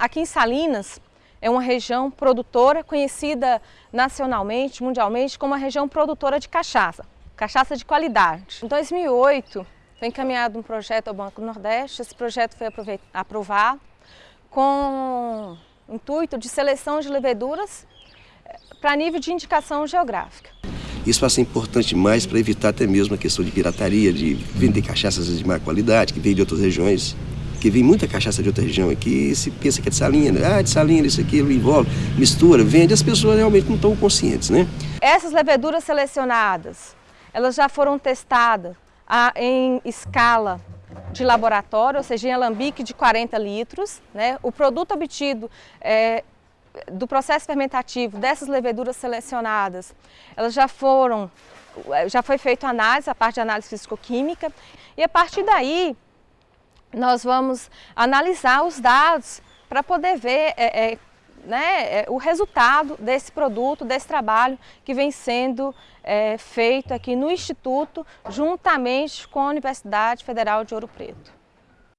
Aqui em Salinas é uma região produtora conhecida nacionalmente, mundialmente, como a região produtora de cachaça, cachaça de qualidade. Em 2008 foi encaminhado um projeto ao Banco Nordeste, esse projeto foi aprovado com o intuito de seleção de leveduras eh, para nível de indicação geográfica. Isso vai ser importante mais para evitar até mesmo a questão de pirataria, de vender cachaças de má qualidade, que vem de outras regiões porque vem muita cachaça de outra região aqui, se pensa que é de salinha, né? ah, de salinha, isso, aquilo, envolve, mistura, vende, as pessoas realmente não estão conscientes, né? Essas leveduras selecionadas, elas já foram testadas a, em escala de laboratório, ou seja, em alambique de 40 litros, né? O produto obtido é, do processo fermentativo dessas leveduras selecionadas, elas já foram, já foi feita análise, a parte de análise físico-química, e a partir daí nós vamos analisar os dados para poder ver é, é, né, é, o resultado desse produto, desse trabalho que vem sendo é, feito aqui no Instituto, juntamente com a Universidade Federal de Ouro Preto.